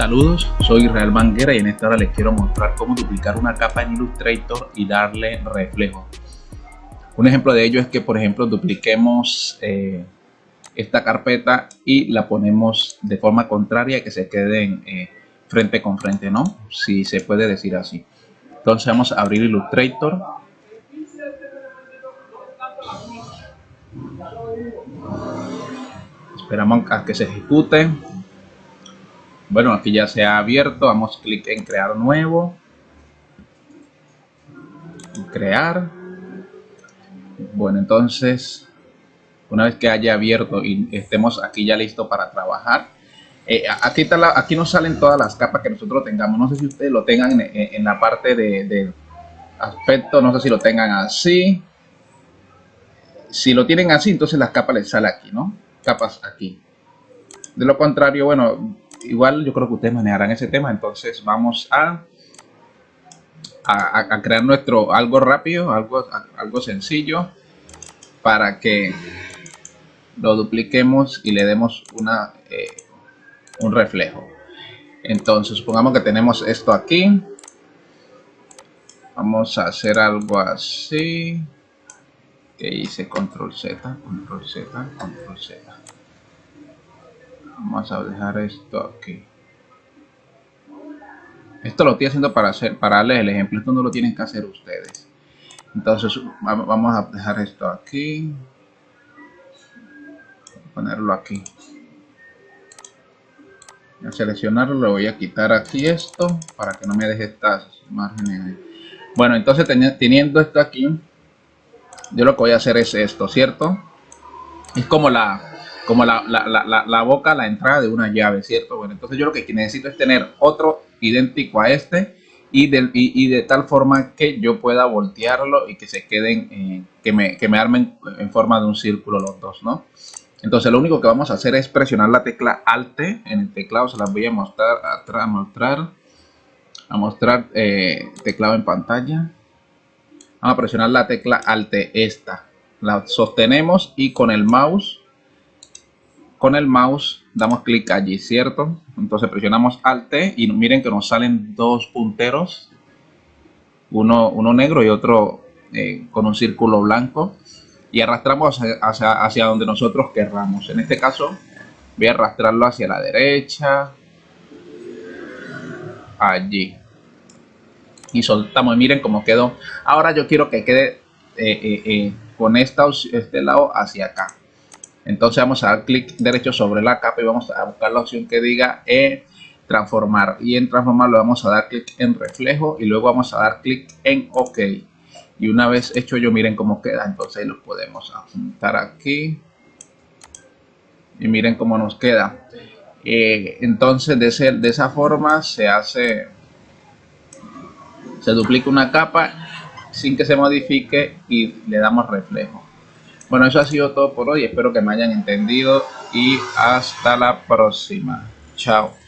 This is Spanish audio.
Saludos, soy Israel Manguera y en esta hora les quiero mostrar cómo duplicar una capa en Illustrator y darle reflejo. Un ejemplo de ello es que por ejemplo dupliquemos eh, esta carpeta y la ponemos de forma contraria que se queden eh, frente con frente, ¿no? Si se puede decir así. Entonces vamos a abrir Illustrator. Esperamos a que se ejecute. Bueno, aquí ya se ha abierto. Damos clic en crear nuevo. Crear. Bueno, entonces, una vez que haya abierto y estemos aquí ya listo para trabajar, eh, aquí, está aquí nos salen todas las capas que nosotros tengamos. No sé si ustedes lo tengan en, la parte de, aspecto, no sé si lo tengan así. Si lo tienen así, entonces las capas les sale aquí, ¿no? Capas aquí. De lo contrario, bueno, igual yo creo que ustedes manejarán ese tema. Entonces vamos a, a, crear nuestro algo rápido, algo, algo sencillo para que lo dupliquemos y le demos una, eh, un reflejo. Entonces supongamos que tenemos esto aquí. Vamos a hacer algo así. Que hice control Z, control Z, control Z vamos a dejar esto aquí. Esto lo estoy haciendo para hacer para darles el ejemplo. Esto no lo tienen que hacer ustedes. Entonces vamos a dejar esto aquí. Ponerlo aquí. A seleccionarlo le voy a quitar aquí esto para que no me deje estas márgenes. Bueno entonces teniendo esto aquí yo lo que voy a hacer es esto cierto es como la como la, la, la, boca, la entrada de una llave, ¿cierto? Bueno, entonces yo lo que necesito es tener otro idéntico a este y de, y, de tal forma que yo pueda voltearlo y que se queden, eh, que, me, que me armen en forma de un círculo los dos, ¿no? Entonces lo único que vamos a hacer es presionar la tecla Alt en el teclado, se las voy a mostrar, a, mostrar, a mostrar eh, teclado en pantalla. Vamos a presionar la tecla Alt esta, la sostenemos y con el mouse con el mouse damos clic allí, ¿cierto? Entonces presionamos Alt y miren que nos salen dos punteros, uno, uno negro y otro eh, con un círculo blanco y arrastramos hacia, hacia, donde nosotros querramos. En este caso voy a arrastrarlo hacia la derecha, allí y soltamos. Miren cómo quedó. Ahora yo quiero que quede eh, eh, con esta, este lado hacia acá. Entonces vamos a dar clic derecho sobre la capa y vamos a buscar la opción que diga e transformar. Y en transformar le vamos a dar clic en reflejo y luego vamos a dar clic en OK. Y una vez hecho yo, miren cómo queda. Entonces lo podemos apuntar aquí. Y miren cómo nos queda. Eh, entonces de, de esa forma se hace, se duplica una capa sin que se modifique y le damos reflejo. Bueno, eso ha sido todo por hoy. Espero que me hayan entendido y hasta la próxima. Chao.